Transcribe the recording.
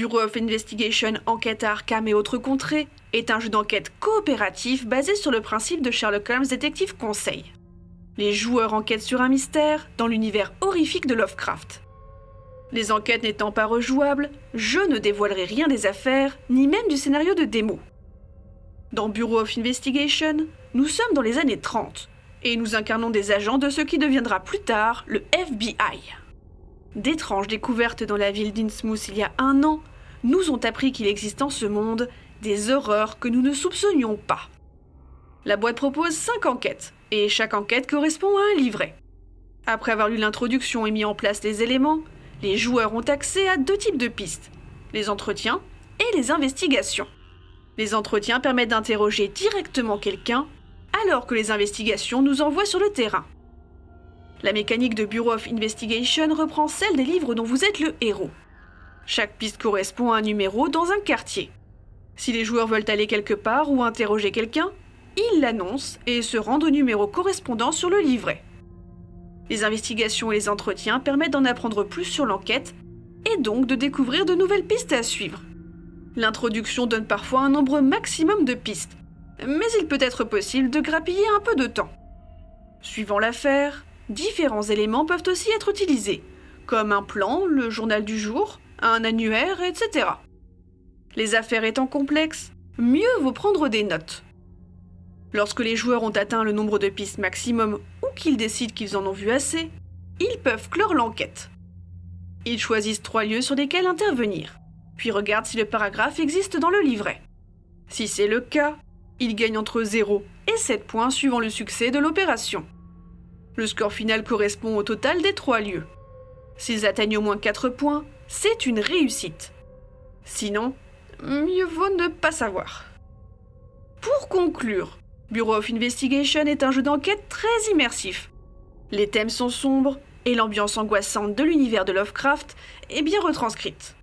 Bureau of Investigation Enquête à Arkham et autres contrées est un jeu d'enquête coopératif basé sur le principe de Sherlock Holmes Détective Conseil. Les joueurs enquêtent sur un mystère dans l'univers horrifique de Lovecraft. Les enquêtes n'étant pas rejouables, je ne dévoilerai rien des affaires, ni même du scénario de démo. Dans Bureau of Investigation, nous sommes dans les années 30, et nous incarnons des agents de ce qui deviendra plus tard le FBI. D'étranges découvertes dans la ville d'Innsmouth il y a un an nous ont appris qu'il existe en ce monde des horreurs que nous ne soupçonnions pas. La boîte propose 5 enquêtes, et chaque enquête correspond à un livret. Après avoir lu l'introduction et mis en place les éléments, les joueurs ont accès à deux types de pistes, les entretiens et les investigations. Les entretiens permettent d'interroger directement quelqu'un, alors que les investigations nous envoient sur le terrain. La mécanique de Bureau of Investigation reprend celle des livres dont vous êtes le héros. Chaque piste correspond à un numéro dans un quartier. Si les joueurs veulent aller quelque part ou interroger quelqu'un, ils l'annoncent et se rendent au numéro correspondant sur le livret. Les investigations et les entretiens permettent d'en apprendre plus sur l'enquête et donc de découvrir de nouvelles pistes à suivre. L'introduction donne parfois un nombre maximum de pistes, mais il peut être possible de grappiller un peu de temps. Suivant l'affaire, différents éléments peuvent aussi être utilisés, comme un plan, le journal du jour, un annuaire, etc. Les affaires étant complexes, mieux vaut prendre des notes. Lorsque les joueurs ont atteint le nombre de pistes maximum ou qu'ils décident qu'ils en ont vu assez, ils peuvent clore l'enquête. Ils choisissent trois lieux sur lesquels intervenir, puis regardent si le paragraphe existe dans le livret. Si c'est le cas, ils gagnent entre 0 et 7 points suivant le succès de l'opération. Le score final correspond au total des trois lieux. S'ils atteignent au moins 4 points, c'est une réussite. Sinon, mieux vaut ne pas savoir. Pour conclure, Bureau of Investigation est un jeu d'enquête très immersif. Les thèmes sont sombres et l'ambiance angoissante de l'univers de Lovecraft est bien retranscrite.